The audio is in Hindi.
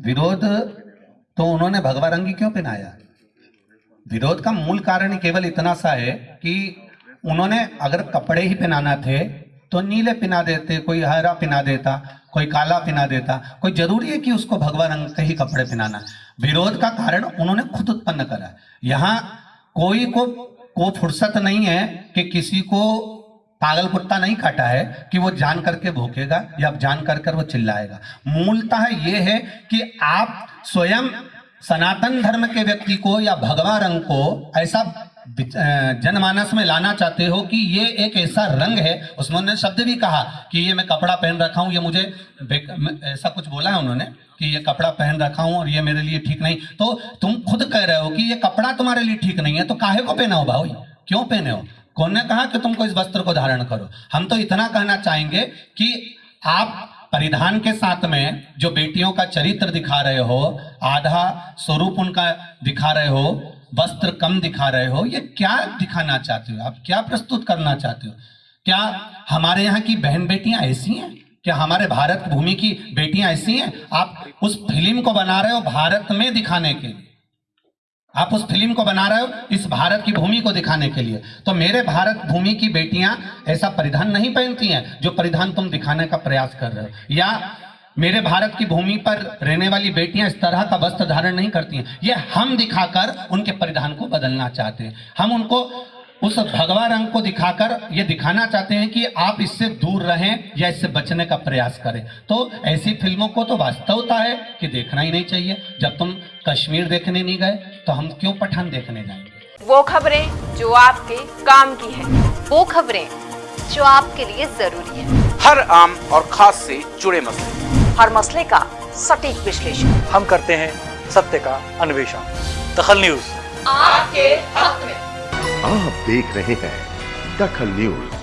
विरोध तो उन्होंने भगवा रंगी क्यों पहनाया? विरोध का मूल कारण केवल इतना सा है कि उन्होंने अगर कपड़े ही पहनाना थे तो नीले पिना देते, कोई हरा पिना देता, कोई काला पिना देता, कोई ज़रूरी है कि उसको भगवा रंग के ही कपड़े पहनाना। विरोध का कारण उन्होंने खुद उत्पन्न करा। यहाँ कोई को को फुर्सत नहीं है कि किसी को पागल कुत्ता नहीं काटा है कि वो जान करके भूखेगा या जान कर कर वो चिल्लाएगा। मूलतः ये है कि आप स्वयं सनातन धर्म के व्यक्ति को या भगवा रंग को ऐसा जनमानस में लाना चाहते हो कि ये एक ऐसा रंग है। उसमें उन्होंने शब्द भी कहा कि ये मैं कपड़ा पहन रखा हूँ, ये मुझे ऐसा कुछ बोला है उन्होंने कि ये कपड़ा पहन रखा हूँ और ये मेरे लिए ठीक नहीं। तो तुम खुद कह रहे हो कि ये कपड़ा तुम्हारे लिए ठीक नहीं है तो काहे को पहना हो भाई? क्यों पहने हो? कौन ने कहा कि तुमको इस वस्त्र को धारण करो? हम तो इतना कहना चाहेंगे कि आप परिधान के साथ में जो बेटियों का चरित्र दिखा रहे हो, आधा स्वरूप उनका दिखा रहे हो, वस्त्र कम दिखा रहे हो, ये क्या दिखाना चाहते हो? आप क्या प्रस्तुत करना चाहते हो? क्या हमारे यहाँ की बहन बेटियाँ ऐसी हैं? क्या हमारे भारत भूमि की बेटियाँ ऐसी हैं? आप उस फ़िल्म को बना रहे हो भारत में दिखाने के लिए। आप उस फ़िल्म को बना रहे हो इस भारत की भूमि को दिखाने के लिए। तो मेरे भारत भूमि की बेटियाँ ऐसा परिधान नहीं पहनती हैं जो परिधान तुम दिखाने का प्रयास कर रहे हो। या मेरे भारत की भूमि पर रहने वाली बेटियाँ इस तरह का वस्त्र धारण नहीं करती हैं। ये हम दिखाकर उनके परिधान को बदलना चाहते हैं। हम उनको उस भगवा रंग को दिखाकर ये दिखाना चाहते हैं कि आप इससे दूर रहें या इससे बचने का प्रयास करें। तो ऐसी फ़िल्मों को तो वास्तवता है कि देखना ही नहीं चाहिए। जब तुम कश्मीर देखने नहीं गए तो हम क्यों पठान देखने जाएँगे? वो खबरें जो आपके काम की है। वो खबरें जो आपके लिए ज़रूरी है। हर आम और खास से जुड़े मसले। हर मसले का सटीक विश्लेषण। हम करते हैं सत्य का अन्वेषण। दखल न्यूज़। आपके हक में। आप देख रहे हैं दखल न्यूज़।